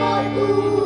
A